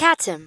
Katim.